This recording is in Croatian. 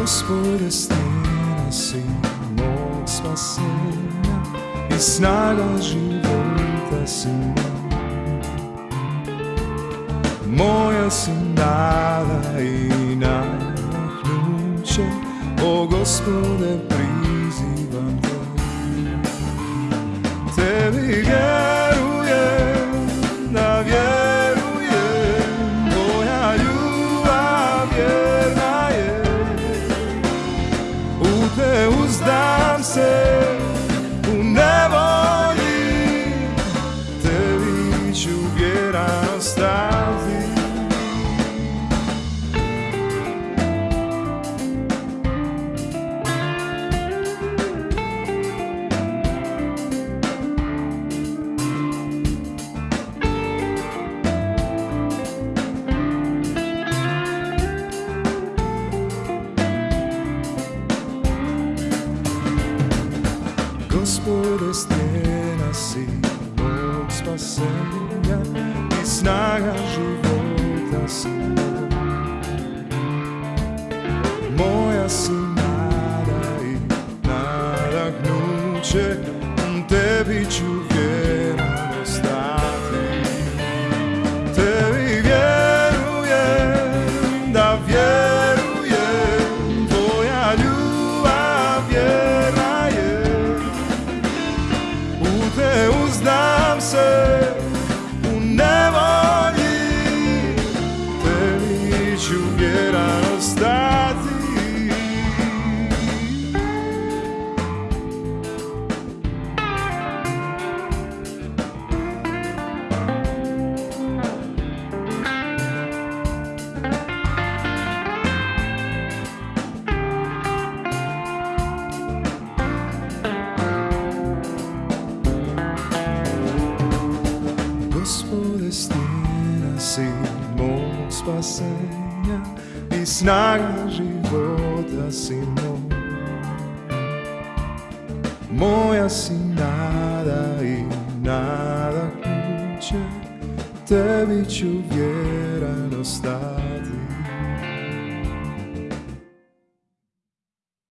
Gospode, stena si mog spasenja i snaga života si moj. Moja si nada i nadahnuće, o Gospode, prizivam Deus dá-me Gospode, stena si mog spasenja i snaga života si moj. Moja si nada i nadahnuće, tebi ću vjerno Gospode, stena si mog spasenja i snaga života si moj. Moja si nada i nadahnuće, tebi ću vjeran ostati.